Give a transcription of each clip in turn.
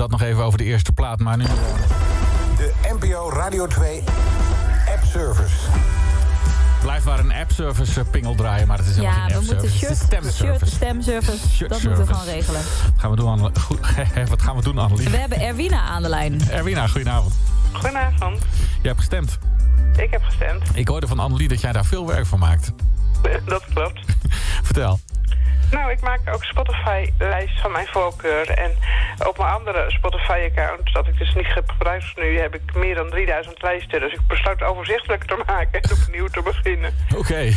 dat nog even over de eerste plaat. Maar nu... De NPO Radio 2 app service. Blijft maar een app-service pingel draaien, maar het is helemaal Ja, geen we moeten app-service. shirt, Het is shirt, stemservice. stemservice. Shirt Dat moeten we gewoon regelen. Wat gaan we doen, Anne? Goed, Wat gaan we doen, Annelies? We hebben Erwina aan de lijn. Erwina, goedenavond. Goedenavond. Je hebt gestemd. Ik heb gestemd. Ik hoorde van Annelie dat jij daar veel werk van maakt. Dat klopt. Vertel. Nou, ik maak ook Spotify-lijst van mijn voorkeur. En op mijn andere Spotify-account, dat ik dus niet gebruik nu, heb ik meer dan 3000 lijsten. Dus ik besloot overzichtelijk te maken en opnieuw te beginnen. Oké,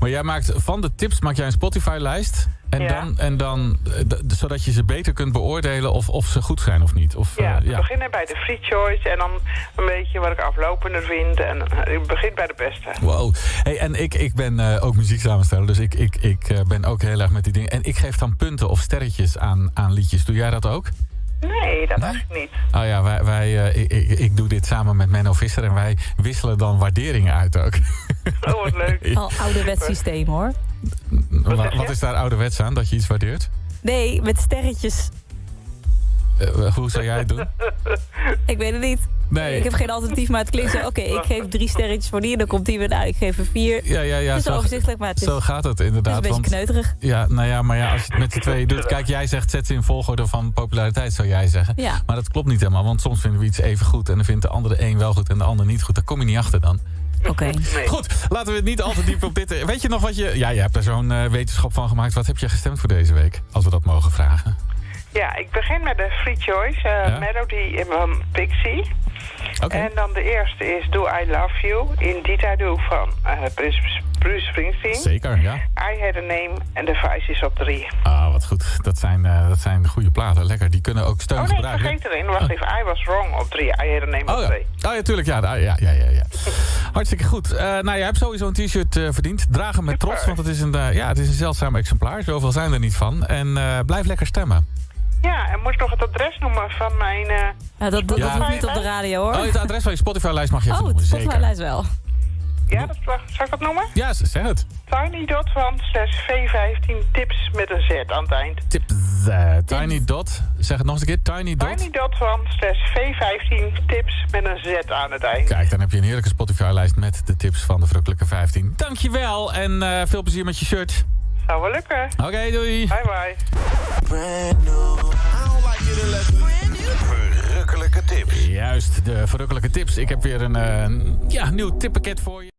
maar jij maakt van de tips maak jij een Spotify-lijst. En Ja. dan, en dan eh, zodat je ze beter kunt beoordelen of, of ze goed zijn of niet. Of, Ja, eh, we beginnen bij de free choice en dan een beetje wat ik aflopender vind. En eh, ik begin bij de beste. Wow. Hey, en ik, ik ben eh, ook muzieksamensteller, dus ik, ik, ik eh, ben ook heel erg met die dingen. En ik geef dan punten of sterretjes aan, aan liedjes. Doe jij dat ook? Nee, dat eigenlijk niet. Oh ja, wij, wij, eh, ik, ik, ik doe dit samen met Menno Visser en wij wisselen dan waarderingen uit ook. Oh, wat leuk. Al ouderwets systeem hoor. Wat, wat is daar ouderwets aan, dat je iets waardeert? Nee, met sterretjes. Eh, hoe zou jij het doen? Ik weet het niet. Nee. Ik heb geen alternatief, maar het klinkt zo... Oké, ik geef drie sterretjes voor die en dan komt die weer... Nou, ik geef er vier. Ja, ja, ja. het is zo- overzichtelijk, maar het is, Zo gaat het het is inderdaad. een beetje want- kneuterig. Ja, nou ja, maar ja, als je het met z'n tweeën doet... Kijk, jij zegt zet ze in volgorde van populariteit, zou jij zeggen. Ja. Maar dat klopt niet helemaal, want soms vinden we iets even goed... en dan vindt de andere de een wel goed en de ander niet goed. Daar kom je niet achter dan. Oké. Nee. Goed, laten we het niet al te diep op dit... Weet je nog wat je... Ja, je hebt er zo'n eh, wetenschap van gemaakt. Wat heb je gestemd voor deze week? Als we dat mogen vragen. Ja, ik begin met de free choice. eh, Ja? Melody van Pixie. Oké. En dan de eerste is Do I Love You, Indeed I Do van eh, Bruce, Bruce Springsteen. Zeker, ja. I Had a Name en de Vice is op drie. Ah, wat goed. Dat zijn, eh, dat zijn goede platen. Lekker. Die kunnen ook steun Oh nee, ik gebruiken. vergeet erin. Wacht even, I Was Wrong op drie. I Had a Name Oh op ja. twee. oh ja, tuurlijk. Ja, ja, ja, ja, ja, ja. Hartstikke goed. Eh, nou, je hebt sowieso een t-shirt eh, verdiend. Draag hem met Super. trots, want het is, een, eh, ja, het is een zeldzaam exemplaar. Zoveel zijn er niet van. En eh, blijf lekker stemmen. Ja, en moet ik nog het adres noemen van mijn... eh, Ja, dat, dat, Ja. dat niet op de radio hoor. Oh, het adres van je Spotify-lijst mag je even Oh, noemen. Zeker. Spotify-lijst wel. ja, dat, zal ik dat noemen? Ja, zeg het. Tiny.van slash V15 tips met een Z aan het eind. Tip eh, Tiny Dot. Zeg het nog eens een keer. Tiny Dot. Tiny.van slash V15 tips met een Z aan het eind. Kijk, dan heb je een heerlijke Spotify-lijst met de tips van de Verrukkelijke 15. Dankjewel en eh, veel plezier met je shirt. Zou wel lukken. Oké, doei. Bye bye. Verrukkelijke tips. Juist, de verrukkelijke tips. Ik heb weer een eh, ja, nieuw tippakket voor je.